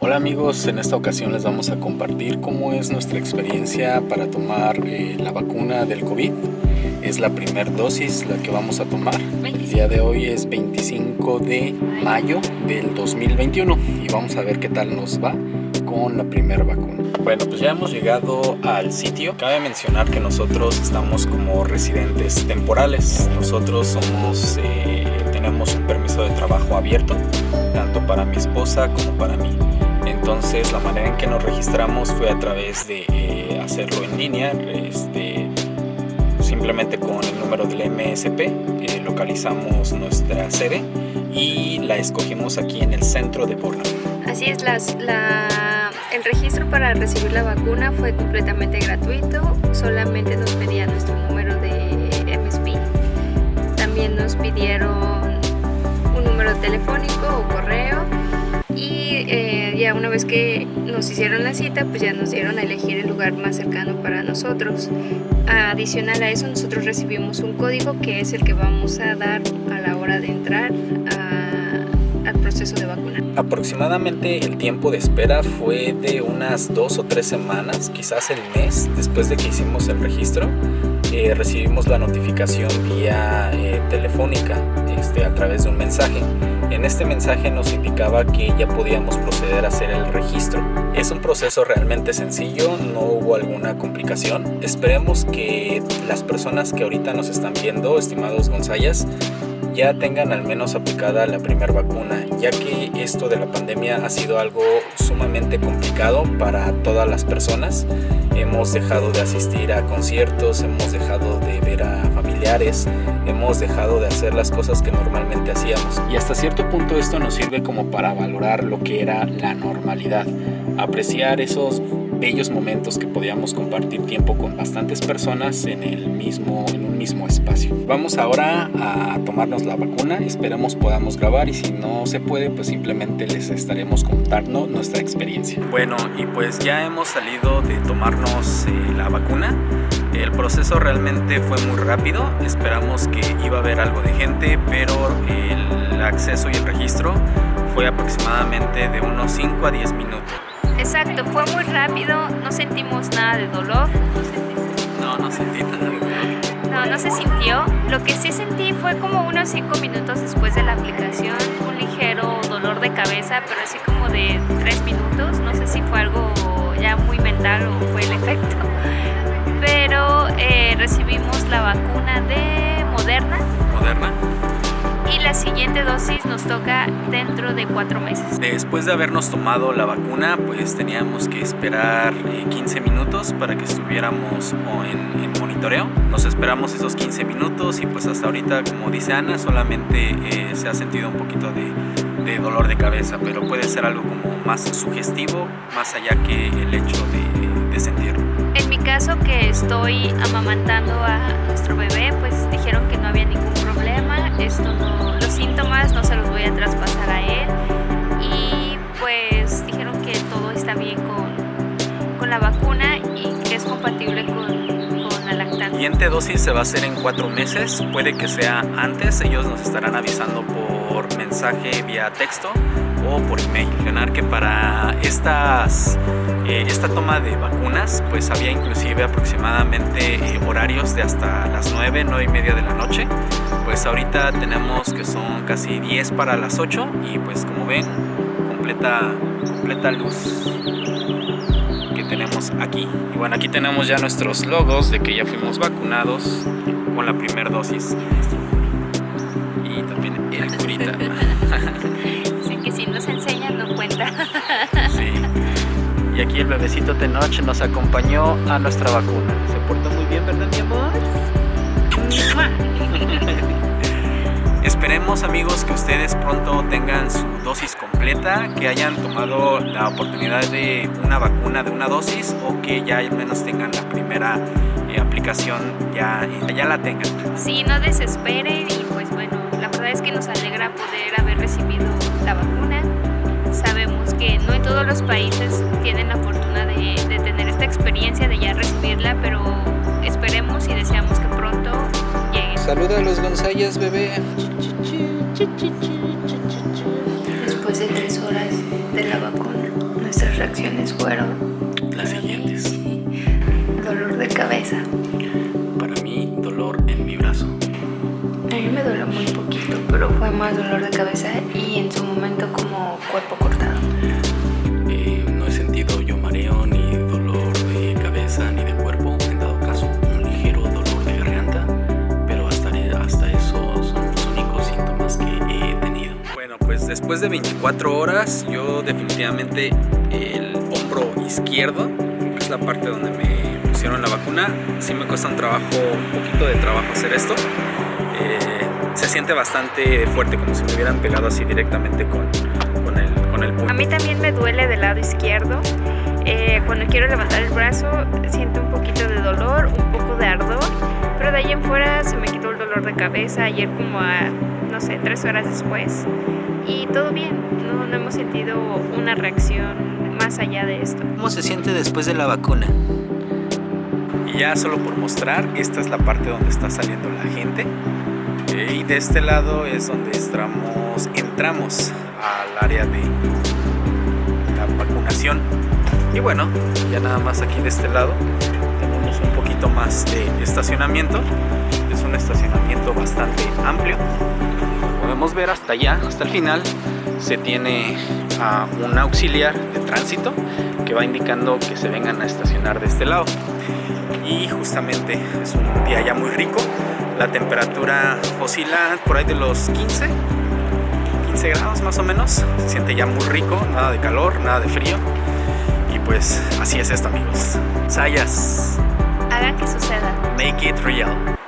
Hola amigos, en esta ocasión les vamos a compartir cómo es nuestra experiencia para tomar eh, la vacuna del COVID. Es la primera dosis la que vamos a tomar. El día de hoy es 25 de mayo del 2021 y vamos a ver qué tal nos va con la primera vacuna. Bueno, pues ya hemos llegado al sitio. Cabe mencionar que nosotros estamos como residentes temporales. Nosotros eh, tenemos un permiso de trabajo abierto, tanto para mi esposa como para mí. Entonces la manera en que nos registramos fue a través de eh, hacerlo en línea, este, simplemente con el número del MSP, eh, localizamos nuestra sede y la escogimos aquí en el centro de Borna. Así es, las, la, el registro para recibir la vacuna fue completamente gratuito, solamente nos pedían nuestro número de MSP. También nos pidieron telefónico o correo. Y eh, ya una vez que nos hicieron la cita pues ya nos dieron a elegir el lugar más cercano para nosotros. Adicional a eso nosotros recibimos un código que es el que vamos a dar a la hora de entrar proceso de vacuna aproximadamente el tiempo de espera fue de unas dos o tres semanas quizás el mes después de que hicimos el registro eh, recibimos la notificación vía eh, telefónica este, a través de un mensaje en este mensaje nos indicaba que ya podíamos proceder a hacer el registro. Es un proceso realmente sencillo, no hubo alguna complicación. Esperemos que las personas que ahorita nos están viendo, estimados Gonzayas, ya tengan al menos aplicada la primera vacuna, ya que esto de la pandemia ha sido algo sumamente complicado para todas las personas. Hemos dejado de asistir a conciertos, hemos dejado de ver a familiares, hemos dejado de hacer las cosas que normalmente hacíamos. Y hasta cierto punto esto nos sirve como para valorar lo que era la normalidad, apreciar esos bellos momentos que podíamos compartir tiempo con bastantes personas en, el mismo, en un mismo espacio. Vamos ahora a tomarnos la vacuna, esperamos podamos grabar y si no se puede pues simplemente les estaremos contando nuestra experiencia. Bueno y pues ya hemos salido de tomarnos eh, la vacuna. El proceso realmente fue muy rápido, esperamos que iba a haber algo de gente, pero el acceso y el registro fue aproximadamente de unos 5 a 10 minutos. Exacto, fue muy rápido, no sentimos nada de dolor. No, no sentí nada de dolor. No, no se sintió. Lo que sí sentí fue como unos 5 minutos después de la aplicación, un ligero dolor de cabeza, pero así como de 3 minutos. No sé si fue algo ya muy mental o fue el efecto. Pero eh, recibimos la vacuna de Moderna. La siguiente dosis nos toca dentro de cuatro meses. Después de habernos tomado la vacuna, pues teníamos que esperar 15 eh, minutos para que estuviéramos en, en, monitoreo. Nos esperamos esos 15 minutos y pues hasta ahorita, como dice Ana, solamente eh, se ha sentido un poquito de, de, dolor de cabeza, pero puede ser algo como más sugestivo, más allá que el hecho de, de sentirlo. En mi caso que estoy amamantando a nuestro bebé, pues dijeron que no había ningún esto no, los síntomas no se los voy a traspasar a él y pues dijeron que todo está bien con, con la vacuna y que es compatible con, con la lactancia. La siguiente dosis se va a hacer en cuatro meses, puede que sea antes, ellos nos estarán avisando por mensaje vía texto o por email. Mencionar que para estas, eh, esta toma de vacunas pues había inclusive aproximadamente eh, horarios de hasta las 9, 9 y media de la noche. Pues ahorita tenemos que son casi 10 para las 8 y pues como ven completa, completa luz que tenemos aquí. Y bueno aquí tenemos ya nuestros logos de que ya fuimos vacunados con la primera dosis. Y también el curita. si nos enseña no cuenta. Sí. Y aquí el bebecito de noche nos acompañó a nuestra vacuna. Esperemos amigos que ustedes pronto tengan su dosis completa, que hayan tomado la oportunidad de una vacuna de una dosis o que ya al menos tengan la primera eh, aplicación, ya, ya la tengan. Sí, no desesperen y pues bueno, la verdad es que nos alegra poder haber recibido la vacuna. Sabemos que no en todos los países tienen la fortuna de, de tener esta experiencia de ya recibirla, pero esperemos y deseamos que pronto llegue. Saluda a los Gonzayas, bebé. Después de tres horas de la vacuna. nuestras reacciones fueron las siguientes. Dolor de cabeza. Para mí, dolor en mi brazo. A mí me dolió muy poquito, pero fue más dolor de cabeza y en su momento como cuerpo cortado. Pues después de 24 horas, yo definitivamente el hombro izquierdo, es la parte donde me pusieron la vacuna, sí me cuesta un trabajo, un poquito de trabajo hacer esto. Eh, se siente bastante fuerte, como si me hubieran pegado así directamente con, con, el, con el. A mí también me duele del lado izquierdo. Eh, cuando quiero levantar el brazo siento un poquito de dolor, un poco de ardor, pero de ahí en fuera se me quitó el dolor de cabeza ayer como a, no sé, tres horas después. Y todo bien, no, no hemos sentido una reacción más allá de esto. ¿Cómo se siente después de la vacuna? Y ya solo por mostrar, esta es la parte donde está saliendo la gente. Y de este lado es donde entramos, entramos al área de la vacunación. Y bueno, ya nada más aquí de este lado tenemos un poquito más de estacionamiento. Es un estacionamiento bastante amplio. Podemos ver hasta allá, hasta el final, se tiene uh, un auxiliar de tránsito que va indicando que se vengan a estacionar de este lado. Y justamente es un día ya muy rico. La temperatura oscila por ahí de los 15, 15 grados más o menos. Se siente ya muy rico, nada de calor, nada de frío. Y pues así es esto amigos. Sayas. Hagan que suceda. Make it real.